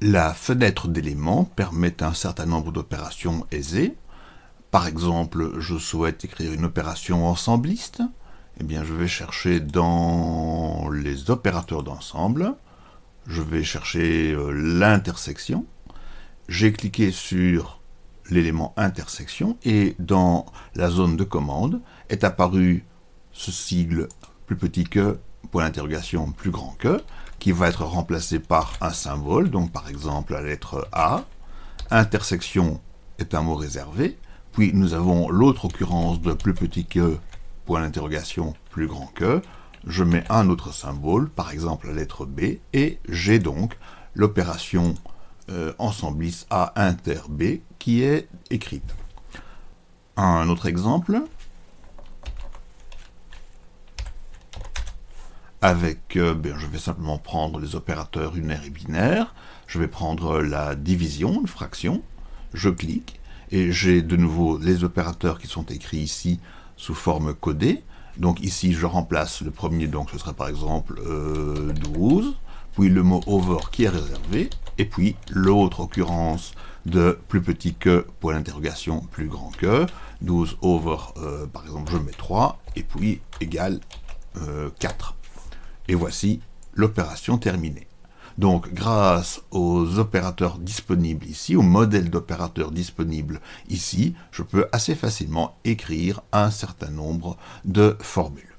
La fenêtre d'éléments permet un certain nombre d'opérations aisées. Par exemple, je souhaite écrire une opération ensembliste. Eh bien, je vais chercher dans les opérateurs d'ensemble. Je vais chercher euh, l'intersection. J'ai cliqué sur l'élément intersection et dans la zone de commande est apparu ce sigle plus petit que, point d'interrogation plus grand que, qui va être remplacé par un symbole, donc par exemple la lettre A. Intersection est un mot réservé. Puis nous avons l'autre occurrence de plus petit que, point d'interrogation plus grand que. Je mets un autre symbole, par exemple la lettre B, et j'ai donc l'opération euh, ensembliste A inter B qui est écrite. Un autre exemple, avec, euh, ben, je vais simplement prendre les opérateurs unaires et binaires, je vais prendre la division, une fraction, je clique, et j'ai de nouveau les opérateurs qui sont écrits ici sous forme codée, donc ici je remplace le premier, donc ce serait par exemple 12, euh, puis le mot over qui est réservé, et puis l'autre occurrence de plus petit que, point d'interrogation, plus grand que, 12 over, euh, par exemple je mets 3, et puis égal 4. Et voici l'opération terminée. Donc, grâce aux opérateurs disponibles ici, au modèle d'opérateurs disponibles ici, je peux assez facilement écrire un certain nombre de formules.